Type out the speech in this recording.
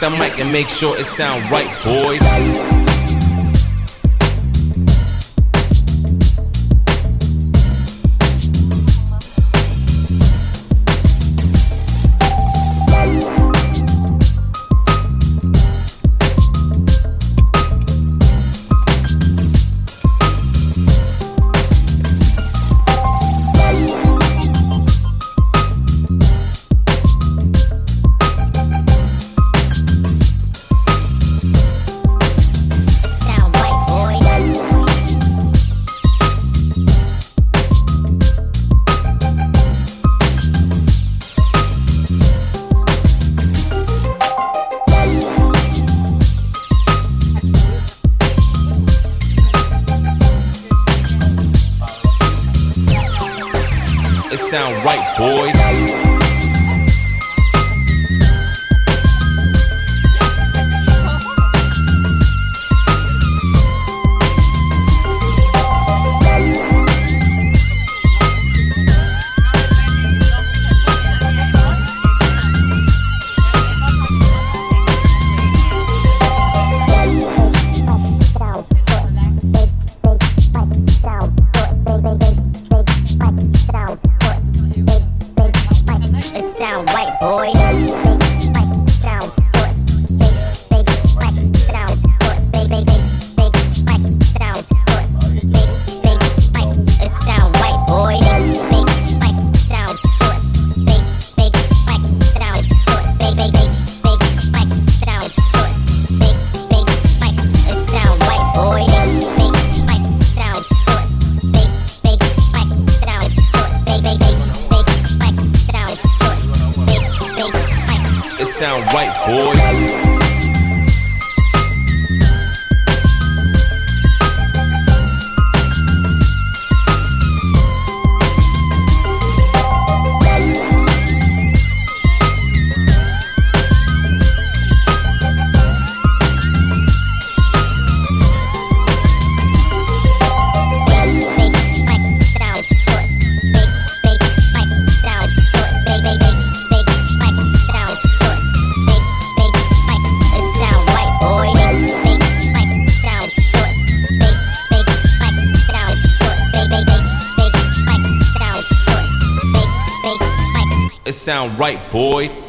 the mic and make sure it sound right, boys. Sound right, boy.